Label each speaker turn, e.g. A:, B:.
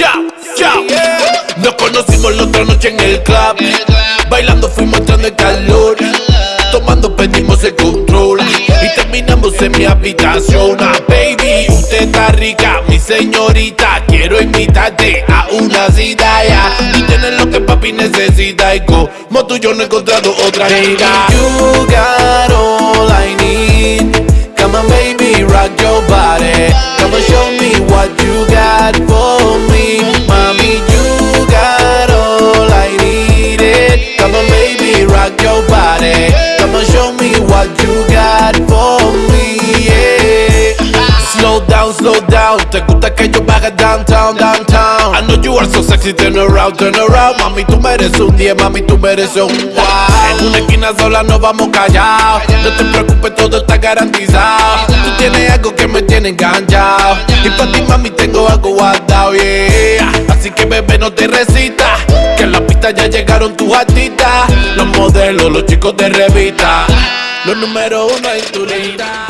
A: chao. Nos conocimos la otra noche en el club. Bailando fuimos entrando en calor. Tomando pedimos el control. Y terminamos en mi habitación. Ah, baby, usted está rica, mi señorita. Quiero invitarte a una cita ya. Y tener lo que papi necesita. Y como tú yo no he encontrado otra chica.
B: You got all I need. Come on, baby, rock your body. Come on, show me what you got for me.
A: Slow down, slow down. Te gusta que yo vaya downtown, downtown. I know you are so sexy, turn around, turn around. Mami, tú mereces un 10, mami, tú mereces un wow. En una esquina sola nos vamos callados. No te preocupes, todo está garantizado. Tú tienes algo que me tiene enganchado. Y para ti, mami, tengo algo guardado, yeah. Así que, bebé, no te resistas. Que en la pista ya llegaron tus artistas. Los modelos, los chicos de revista. Los número uno en tu lista.